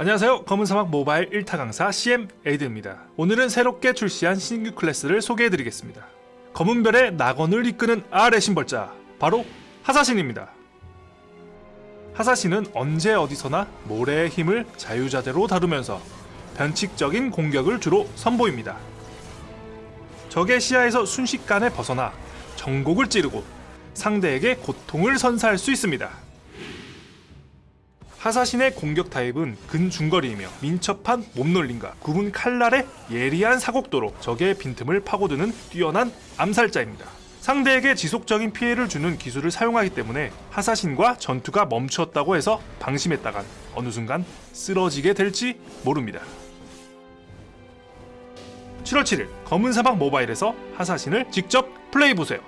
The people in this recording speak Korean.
안녕하세요. 검은사막 모바일 1타 강사 CM 에이드입니다. 오늘은 새롭게 출시한 신규 클래스를 소개해드리겠습니다. 검은별의 낙원을 이끄는 아알의 신벌자 바로 하사신입니다. 하사신은 언제 어디서나 모래의 힘을 자유자재로 다루면서 변칙적인 공격을 주로 선보입니다. 적의 시야에서 순식간에 벗어나 정곡을 찌르고 상대에게 고통을 선사할 수 있습니다 하사신의 공격 타입은 근중거리이며 민첩한 몸놀림과 굽은 칼날의 예리한 사곡도로 적의 빈틈을 파고드는 뛰어난 암살자입니다. 상대에게 지속적인 피해를 주는 기술을 사용하기 때문에 하사신과 전투가 멈추었다고 해서 방심했다간 어느 순간 쓰러지게 될지 모릅니다. 7월 7일 검은 사막 모바일에서 하사신을 직접 플레이보세요.